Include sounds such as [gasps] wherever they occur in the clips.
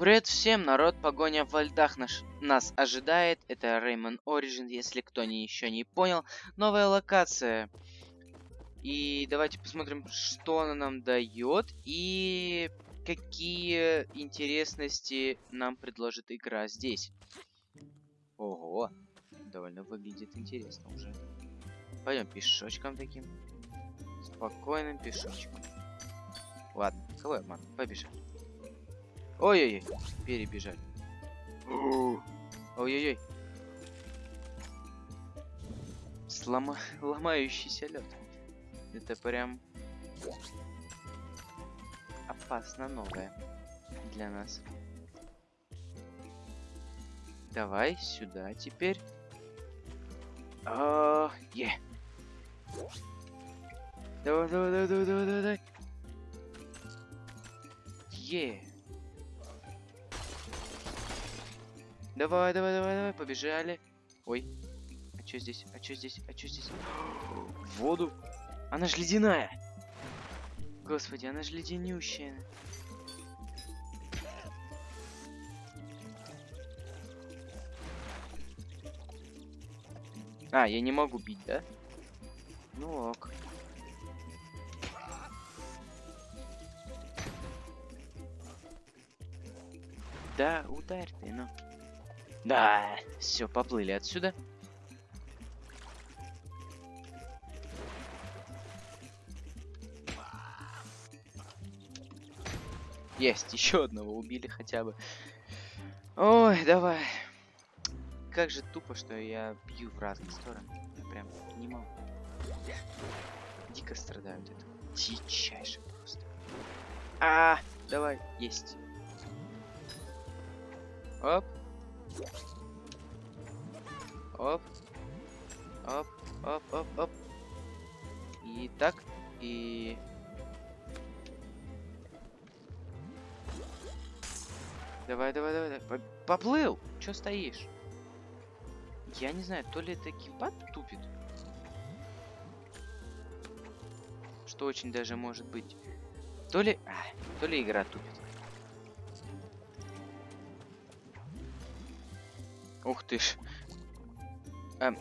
Привет всем, народ, погоня во льдах наш, нас ожидает. Это Rayman Origin, если кто не, еще не понял. Новая локация. И давайте посмотрим, что она нам дает и какие интересности нам предложит игра здесь. Ого, довольно выглядит интересно уже. Пойдем пешочком таким. Спокойным пешочком. Ладно, кого я обману? Побежали. Ой-ой-ой, перебежали. Ой-ой-ой. Слома... [laughs] Ломающийся лед. Это прям опасно новое для нас. Давай сюда теперь. А, е. Давай, давай, давай, давай, давай, давай. Е. Давай, давай, давай, давай, побежали. Ой. А что здесь? А что здесь? А что здесь? В воду. Она ж ледяная. Господи, она же леденющая. А, я не могу бить, да? Ну ок. Да, ударь ты, ну. Да, все, поплыли отсюда. Есть, [laughs] еще одного убили хотя бы. Ой, давай. Как же тупо, что я бью в разные стороны. Я прям не могу. Дико страдают это. Дичайше просто. А, давай, есть. Оп. Оп. Оп, оп, оп, оп. И так, и... Давай, давай, давай, давай. Поплыл! Чё стоишь? Я не знаю, то ли это геймпад тупит. Что очень даже может быть. То ли... А, то ли игра тупит. Ух ты ж. Эм,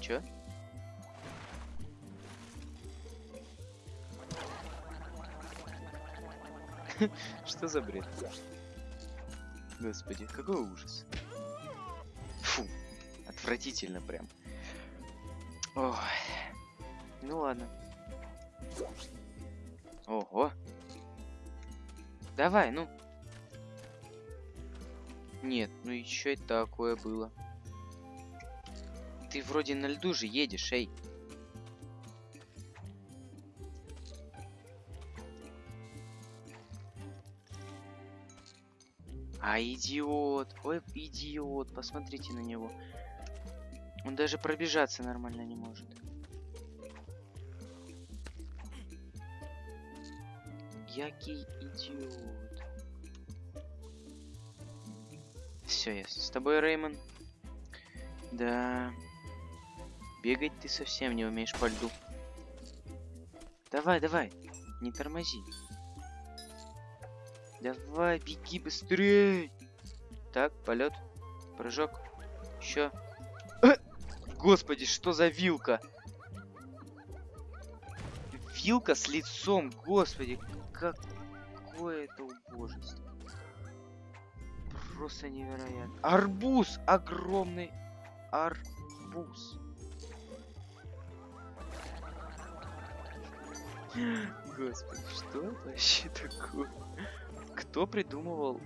чё? [laughs] Что за бред? Господи, какой ужас. Фу, отвратительно прям. Ой. Ну ладно. Ого. Давай, ну, нет, ну и такое было. Ты вроде на льду же едешь, эй. А, идиот. Ой, идиот. Посмотрите на него. Он даже пробежаться нормально не может. Який идиот. Все, я с тобой, Реймон. Да. Бегать ты совсем не умеешь по льду. Давай, давай. Не тормози. Давай, беги быстрее. Так, полет. Прыжок. Еще. Э! Господи, что за вилка? Вилка с лицом, господи, какое это убожество просто невероятно. Арбуз! Огромный арбуз. Господи, что это вообще такое? Кто придумывал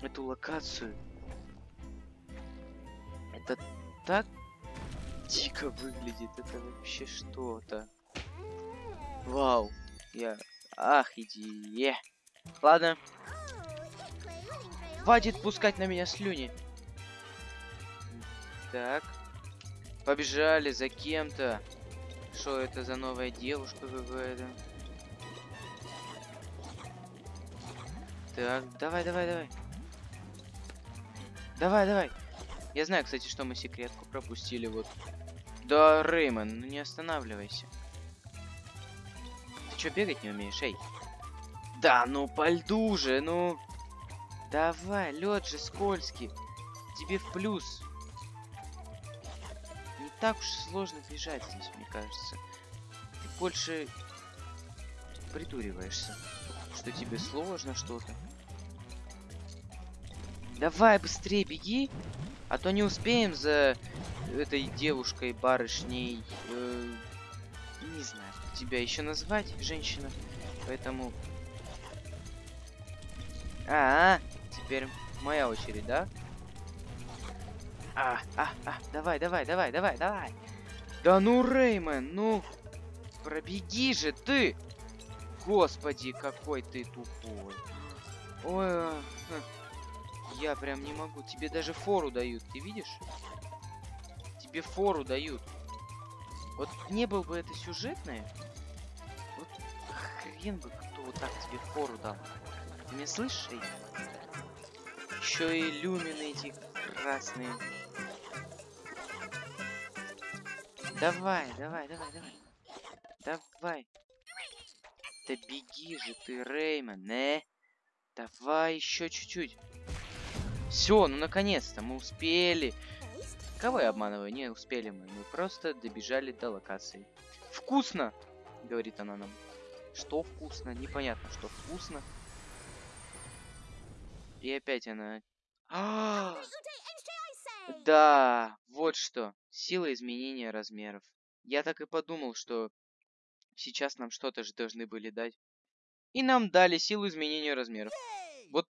эту локацию? Это так дико выглядит. Это вообще что-то. Вау. Я... Ах, иди. Ладно, Хватит пускать на меня слюни. Так. Побежали за кем-то. Что это за новая девушка какая-то? Так, давай, давай, давай. Давай, давай. Я знаю, кстати, что мы секретку пропустили вот. Да, Реймон, ну не останавливайся. Ты что, бегать не умеешь, эй? Да, ну по льду же, ну... Давай, лед же скользкий. Тебе в плюс. Не так уж сложно бежать здесь, мне кажется. Ты больше придуриваешься, что тебе сложно что-то. Давай быстрее беги, а то не успеем за этой девушкой, барышней. Э, не знаю, тебя еще назвать, женщина. Поэтому... -а, -а теперь моя очередь, да? А, а, а, давай, давай, давай, давай, давай. Да ну, Реймон, ну, пробеги же ты. Господи, какой ты тупой. Ой, а, я прям не могу. Тебе даже фору дают, ты видишь? Тебе фору дают. Вот не был бы это сюжетное, вот хрен бы кто вот так тебе фору дал. Ты меня слышишь? Еще и люмины эти красные. Давай, давай, давай, давай. Давай. Да беги же ты, Реймон, не? Давай еще чуть-чуть. Все, ну наконец-то мы успели. Кого я обманываю? Не успели мы. Мы просто добежали до локации. Вкусно! Говорит она нам. Что вкусно? Непонятно, что вкусно. И опять она... А -а! Да, вот что. Сила изменения размеров. Я так и подумал, что Сейчас нам что-то же должны были дать. И нам дали силу изменения размеров. Вот,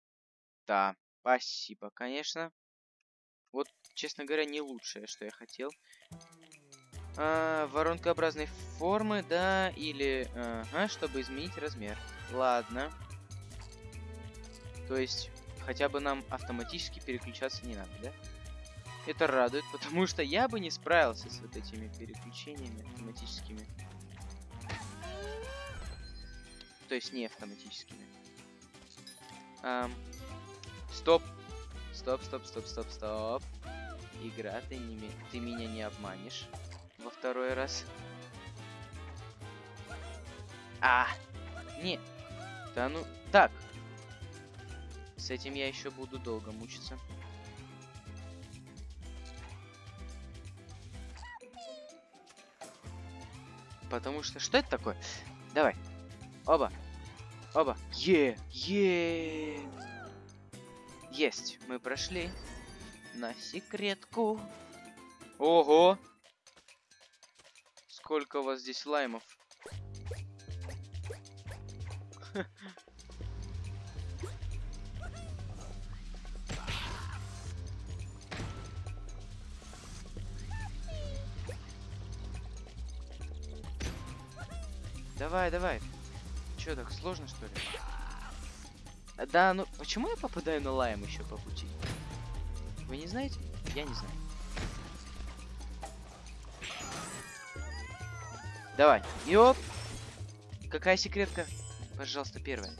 да, спасибо, конечно. Вот, честно говоря, не лучшее, что я хотел. А, воронкообразной формы, да, или... Ага, чтобы изменить размер. Ладно. То есть, хотя бы нам автоматически переключаться не надо, да? Это радует, [laughs] потому что я бы не справился с вот этими переключениями автоматическими. то есть не автоматическими. Um, стоп. Стоп, стоп, стоп, стоп, стоп. Игра, ты, не, ты меня не обманешь во второй раз. А, не. Да ну, так. С этим я еще буду долго мучиться. Потому что, что это такое? Давай, Оба. Оба. Е, е. Есть, мы прошли на секретку. Ого! Сколько у вас здесь лаймов? Давай, давай. Че, так сложно, что ли? Да, ну почему я попадаю на лайм еще по пути? Вы не знаете? Я не знаю. Давай. Йоп. Какая секретка? Пожалуйста, первая.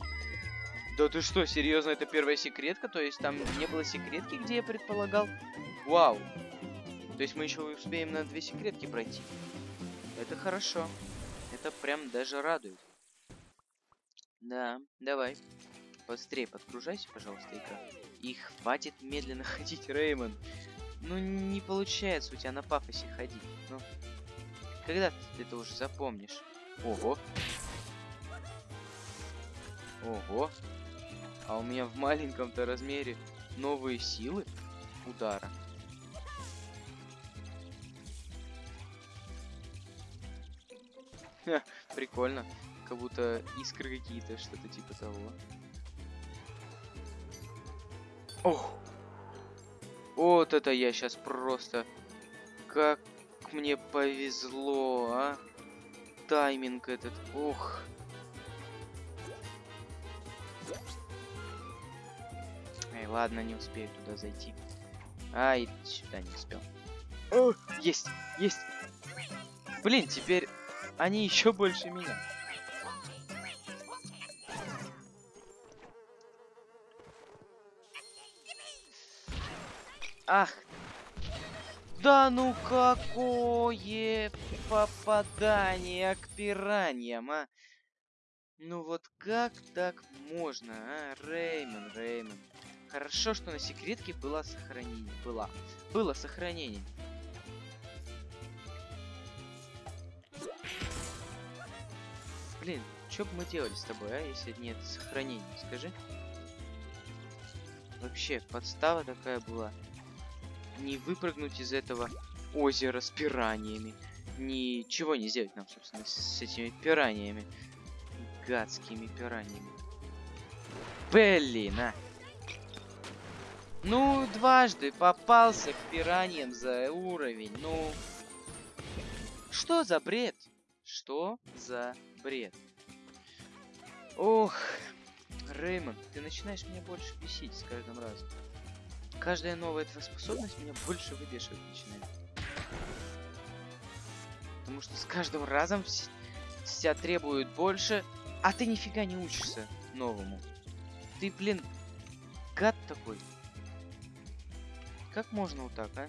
Да ты что, серьезно, это первая секретка? То есть там не было секретки, где я предполагал? Вау. То есть мы еще успеем на две секретки пройти. Это хорошо. Это прям даже радует. Да, давай. Быстрее подгружайся, пожалуйста, игра. И хватит медленно [laughs] ходить, Реймон. Ну, не получается у тебя на пафосе ходить. Ну, когда ты это уже запомнишь? Ого. Ого. А у меня в маленьком-то размере новые силы удара. [laughs] прикольно как будто искры какие-то, что-то типа того. Ох! Вот это я сейчас просто... Как мне повезло, а? Тайминг этот, ох. Эй, ладно, не успею туда зайти. Ай, сюда не успел. О, есть, есть. Блин, теперь они еще больше меня. Ах. Да ну какое попадание к пираньям, а? Ну вот как так можно, а? Реймон, Реймон. Хорошо, что на секретке было сохранение. Было. Было сохранение. Блин, что бы мы делали с тобой, а, если нет сохранения, скажи? Вообще, подстава такая была. Не выпрыгнуть из этого озера с пираниями. Ничего не сделать нам, собственно, с, этими пираниями. Гадскими пираниями. Блин, а! Ну, дважды попался к пираньям за уровень. Ну, что за бред? Что за бред? Ох, Реймон, ты начинаешь меня больше бесить с каждым разом. Каждая новая твоя способность меня больше выбешивать начинает. Потому что с каждым разом тебя требуют больше, а ты нифига не учишься новому. Ты, блин, гад такой. Как можно вот так, а?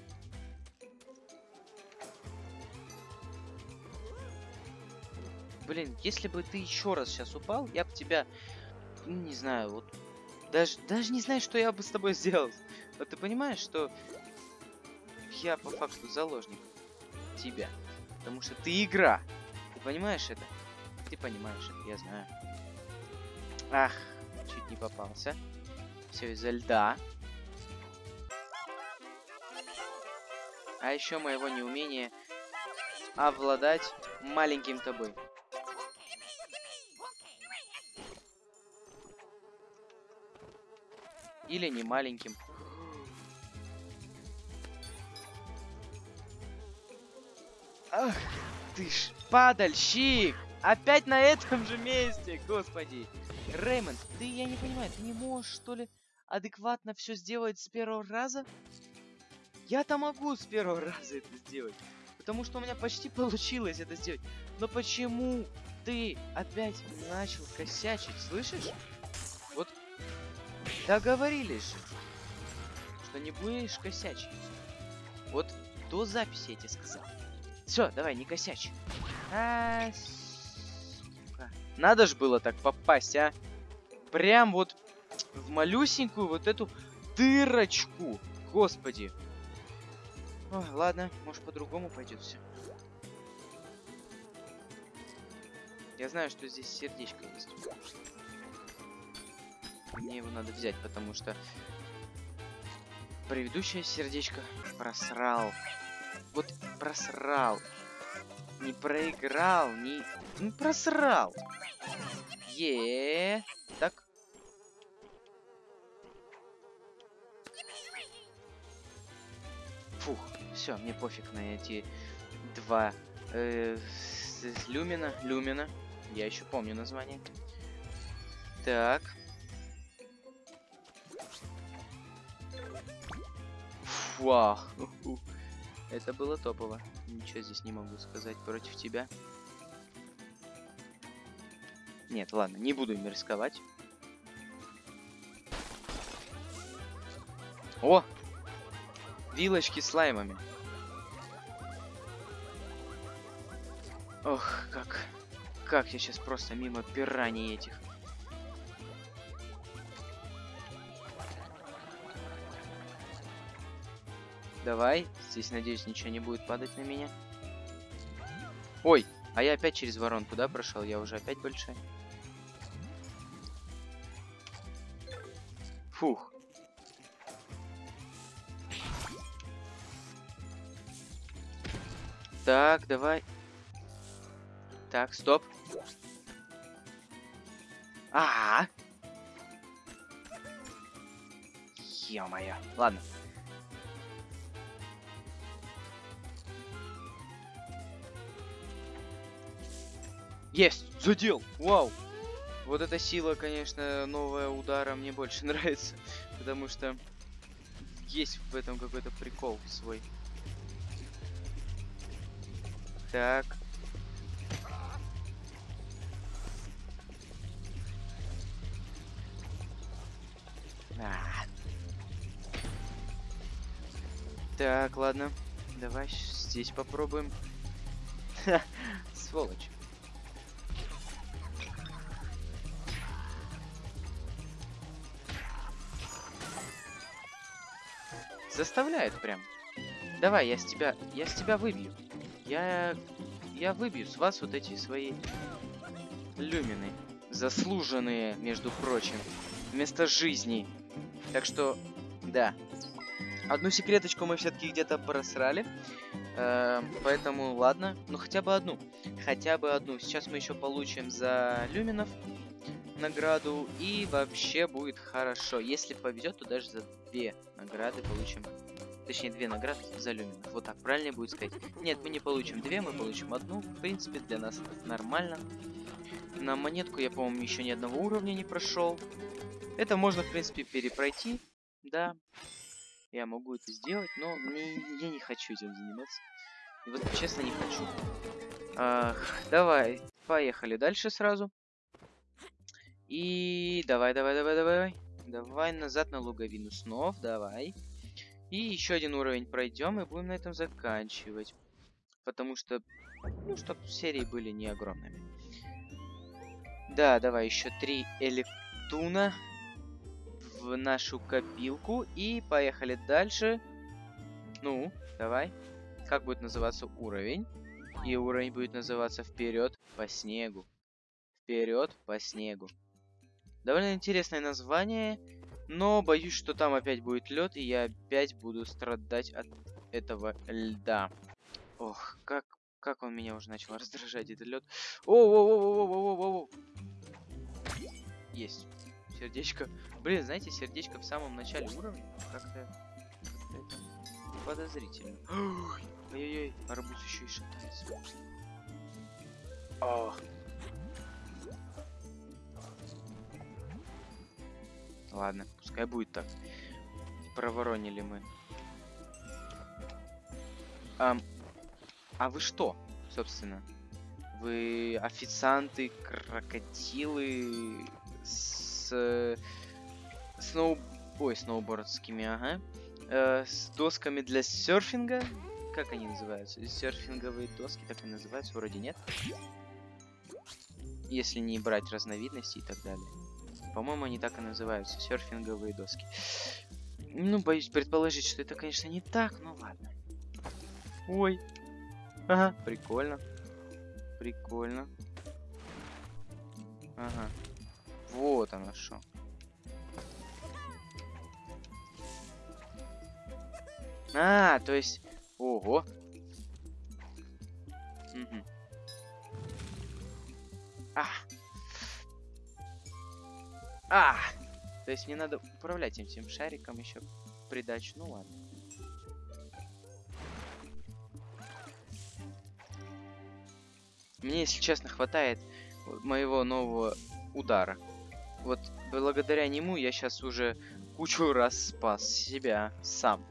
Блин, если бы ты еще раз сейчас упал, я бы тебя, ну, не знаю, вот даже, даже не знаю, что я бы с тобой сделал. Вот ты понимаешь, что я по факту заложник тебя. Потому что ты игра. Ты понимаешь это? Ты понимаешь это, я знаю. Ах, чуть не попался. Все из-за льда. А еще моего неумения овладать маленьким тобой. Или не маленьким. Ах, ты ж падальщик! Опять на этом же месте, господи. Реймонд, ты, я не понимаю, ты не можешь, что ли, адекватно все сделать с первого раза? Я-то могу с первого [laughs] раза это сделать. Потому что у меня почти получилось это сделать. Но почему ты опять начал косячить, слышишь? Договорились же, что не будешь косячить. Вот до записи я тебе сказал. Все, давай, не косячь. А, сука. Надо же было так попасть, а. Прям вот в малюсенькую вот эту дырочку. Господи. Ой, ладно, может по-другому пойдет все. Я знаю, что здесь сердечко есть. Мне его надо взять, потому что предыдущее сердечко просрал. Вот просрал. Не проиграл, не... Ну, просрал. Е, Так. Фух, все, мне пофиг на эти два э, люмина. Люмина. Я еще помню название. Так. Вау. Это было топово. Ничего здесь не могу сказать против тебя. Нет, ладно, не буду им рисковать. О! Вилочки с лаймами. Ох, как... Как я сейчас просто мимо пираний этих Давай. Здесь, надеюсь, ничего не будет падать на меня. Ой, а я опять через воронку, да, прошел? Я уже опять большой. Фух. Так, давай. Так, стоп. А, -а, -а. Ё-моё. Ладно. Есть! Задел! Вау! Вот эта сила, конечно, новая удара мне больше [laughs] нравится. Потому что есть в этом какой-то прикол свой. Так. А. Так, ладно. Давай здесь попробуем. [laughs] Сволочь. Заставляет прям. Давай, я с тебя, я с тебя выбью. Я, я выбью с вас вот эти свои люмины. Заслуженные, между прочим. Вместо жизни. Так что, да. Одну секреточку мы все-таки где-то просрали. Э, поэтому, ладно. Ну, хотя бы одну. Хотя бы одну. Сейчас мы еще получим за люминов награду. И вообще будет хорошо. Если повезет, то даже за две награды получим. Точнее, две награды за люминов. Вот так правильно будет сказать. Нет, мы не получим две, мы получим одну. В принципе, для нас это нормально. На монетку я, по-моему, еще ни одного уровня не прошел. Это можно, в принципе, перепройти. Да, я могу это сделать, но мне, я не хочу этим заниматься. И вот честно не хочу. Ах, давай, поехали дальше сразу. И давай, давай, давай, давай. Давай назад на луговину снов, давай. И еще один уровень пройдем и будем на этом заканчивать. Потому что, ну, чтобы серии были не огромными. Да, давай еще три электуна в нашу копилку. И поехали дальше. Ну, давай. Как будет называться уровень? И уровень будет называться вперед по снегу. Вперед по снегу. Довольно интересное название, но боюсь, что там опять будет лед, и я опять буду страдать от этого льда. Ох, как, как он меня уже начал раздражать, этот лед. О, о, о, о, о, о, о, о. Есть. Сердечко. Блин, знаете, сердечко в самом начале уровня как-то как подозрительно. Ой-ой-ой, арбуз еще и шатается. Ладно, пускай будет так. Проворонили мы. А, а вы что, собственно? Вы официанты, крокодилы с э, сноу... Ой, сноубордскими, ага. Э, с досками для серфинга. Как они называются? Серфинговые доски, так и называются, вроде нет. Если не брать разновидности и так далее. По-моему, они так и называются. Серфинговые доски. Ну, боюсь предположить, что это, конечно, не так, но ладно. Ой. Ага, прикольно. Прикольно. Ага. Вот оно что. А, то есть... Ого. Угу. А! То есть мне надо управлять этим шариком еще придачу. Ну ладно. Мне, если честно, хватает моего нового удара. Вот благодаря нему я сейчас уже кучу раз спас себя сам.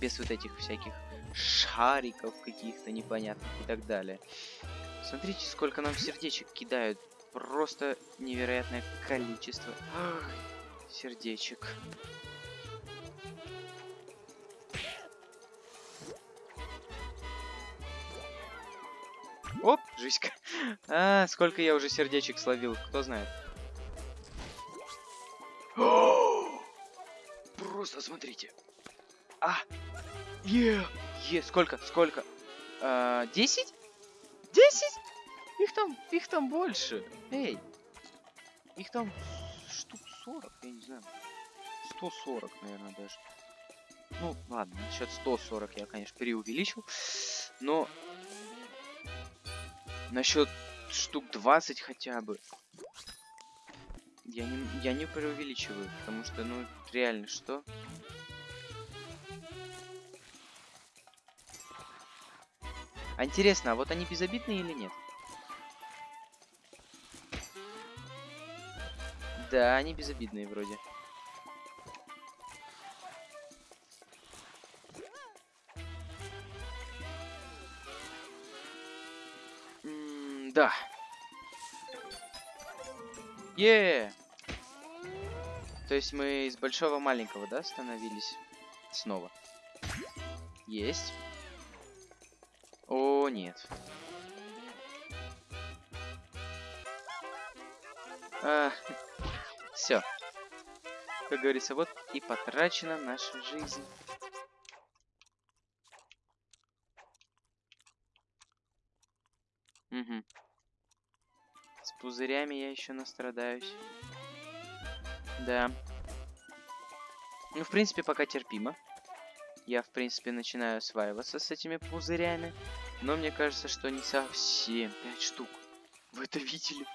Без вот этих всяких шариков каких-то непонятных и так далее. Смотрите, сколько нам сердечек кидают просто невероятное количество сердечек. Оп, жизнька. [laughs] А, сколько я уже сердечек словил, кто знает. [gasps] Просто смотрите. А, е, е, сколько, сколько? А, десять? Десять? Их там, их там больше. Эй, их там штук 40, я не знаю. 140, наверное, даже. Ну, ладно, насчет 140 я, конечно, преувеличил. Но насчет штук 20 хотя бы. Я не, я не преувеличиваю, потому что, ну, реально, что? А интересно, а вот они безобидные или нет? Да, они безобидные вроде. Да. Е. То есть мы из большого маленького, да, становились снова. Есть. О, нет. А. Как говорится, вот и потрачена наша жизнь. Угу. С пузырями я еще настрадаюсь. Да. Ну, в принципе, пока терпимо. Я, в принципе, начинаю осваиваться с этими пузырями. Но мне кажется, что не совсем. Пять штук. Вы это видели?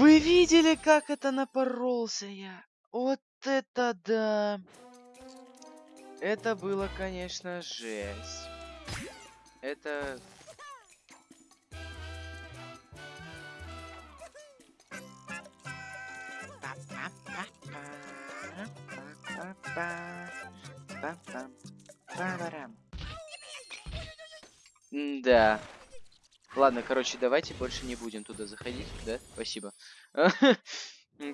Вы видели, как это напоролся я? Вот это да! Это было, конечно, жесть. Это... Да. Ладно, короче, давайте больше не будем туда заходить, да? Спасибо. [laughs]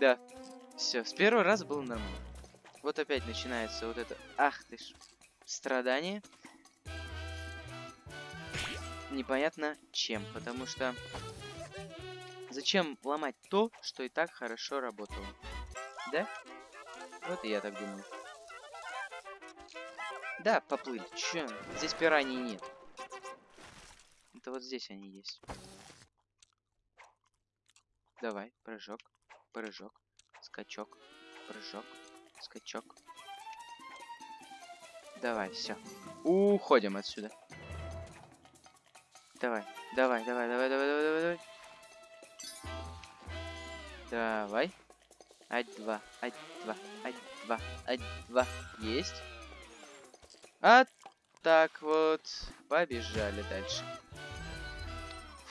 Да. Все, с первого раза было нормально. Вот опять начинается вот это... Ах ты ж. Страдание. Непонятно чем, потому что... Зачем ломать то, что и так хорошо работало? Да? Вот и я так думаю. Да, поплыли. Чё? Здесь пираний нет. Это вот здесь они есть. Давай, прыжок, прыжок, скачок, прыжок, скачок. Давай, все. Уходим отсюда. Давай, давай, давай, давай, давай, давай, давай, давай. Давай. Ать-два, ать-два, ать-два, ать-два. Есть. А так вот. Побежали дальше.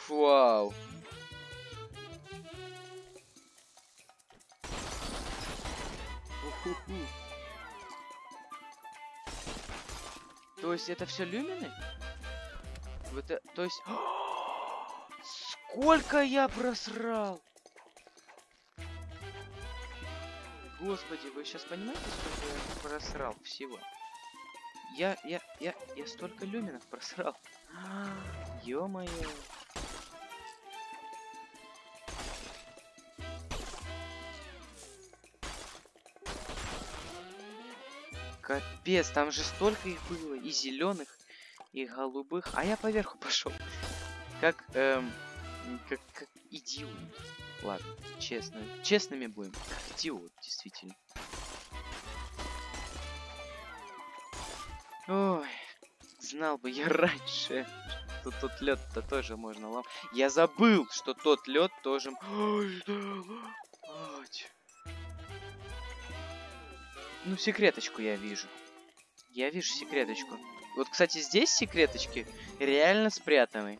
Вау. То есть это все люмины? Вот это, то есть... [gasps] Сколько я просрал? Господи, вы сейчас понимаете, сколько я просрал всего? Я, я, я, я столько люминов просрал. [gasps] Ё-моё. Капец, там же столько их было. И зеленых, и голубых. А я поверху [laughs] пошел. Как, эм, как, как идиот. Ладно, честно. Честными будем. Как идиот, действительно. Ой, знал бы я [laughs] раньше, что тот лед-то тоже можно ломать. Я забыл, что тот лед тоже... Ой, Ну, секреточку я вижу. Я вижу секреточку. Вот, кстати, здесь секреточки реально спрятаны.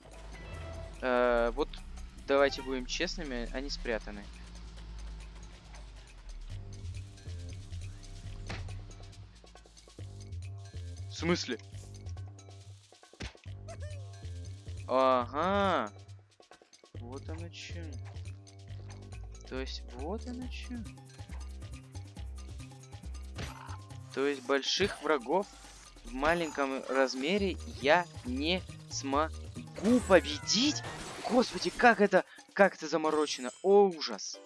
Э, вот, давайте будем честными, они спрятаны. В смысле? Ага. Вот оно что. То есть, вот оно что. То есть больших врагов в маленьком размере я не смогу победить? Господи, как это, как это заморочено. О, ужас.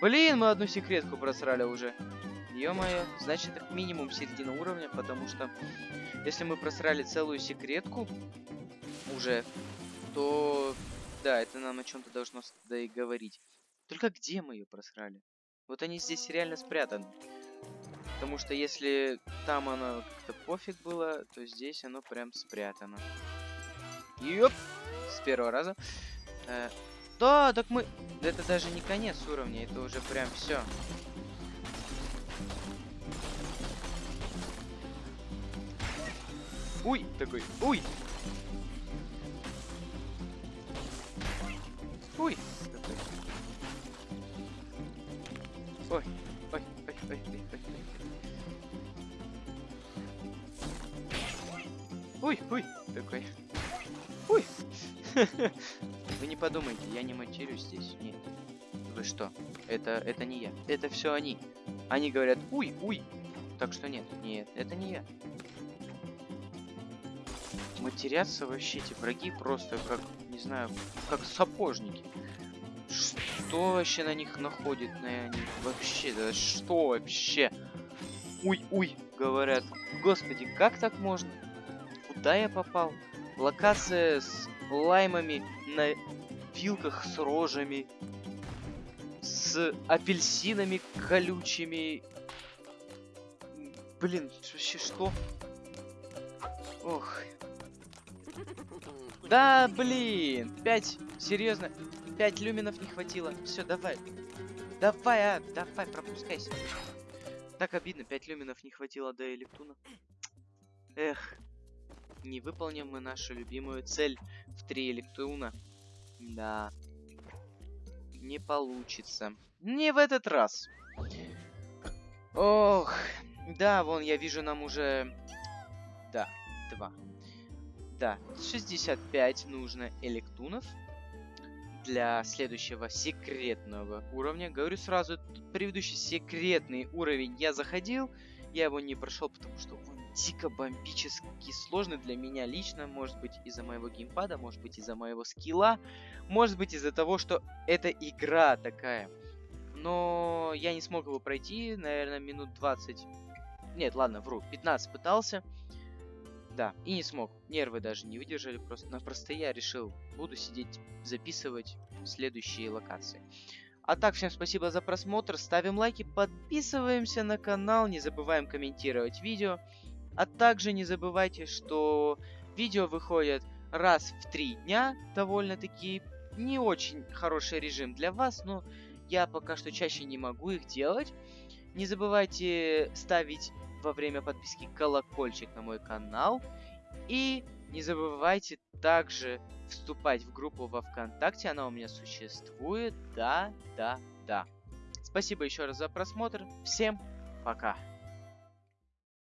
Блин, мы одну секретку просрали уже. Ё-моё, значит это минимум середина уровня, потому что если мы просрали целую секретку уже, то да, это нам о чем-то должно да и говорить. Только где мы ее просрали? Вот они здесь реально спрятаны. Потому что если там оно как-то пофиг было, то здесь оно прям спрятано. Ёп! С первого раза. Э, да, так мы... Это даже не конец уровня, это уже прям все. Уй, такой, уй! Уй! Ой. Уй, уй, такой. Уй. [laughs] Вы не подумайте, я не матерюсь здесь. Нет. Вы что? Это, это не я. Это все они. Они говорят, уй, уй. Так что нет, нет, это не я. Матерятся вообще эти враги просто как, не знаю, как сапожники. Что вообще на них находит, на них? Вообще, да что вообще? уй-уй, говорят. Господи, как так можно? Куда я попал? Локация с лаймами на вилках с рожами. С апельсинами колючими. Блин, вообще что? Ох. Да, блин. Пять, серьезно. Пять люминов не хватило. Все, давай. Давай, а, давай, пропускайся. Так обидно, 5 люминов не хватило до Электуна. Эх, не выполним мы нашу любимую цель в 3 Электуна. Да. Не получится. Не в этот раз. Ох, да, вон, я вижу, нам уже... Да, 2. Да, 65 нужно электунов для следующего секретного уровня. Говорю сразу, предыдущий секретный уровень я заходил, я его не прошел, потому что он дико бомбически сложный для меня лично, может быть из-за моего геймпада, может быть из-за моего скилла, может быть из-за того, что это игра такая. Но я не смог его пройти, наверное, минут 20. Нет, ладно, вру, 15 пытался. Да, и не смог. Нервы даже не выдержали просто-напросто. Я решил, буду сидеть, записывать следующие локации. А так, всем спасибо за просмотр, ставим лайки, подписываемся на канал, не забываем комментировать видео. А также не забывайте, что видео выходят раз в три дня, довольно-таки не очень хороший режим для вас, но я пока что чаще не могу их делать. Не забывайте ставить во время подписки колокольчик на мой канал. И не забывайте также вступать в группу во Вконтакте, она у меня существует. Да, да, да. Спасибо еще раз за просмотр. Всем пока.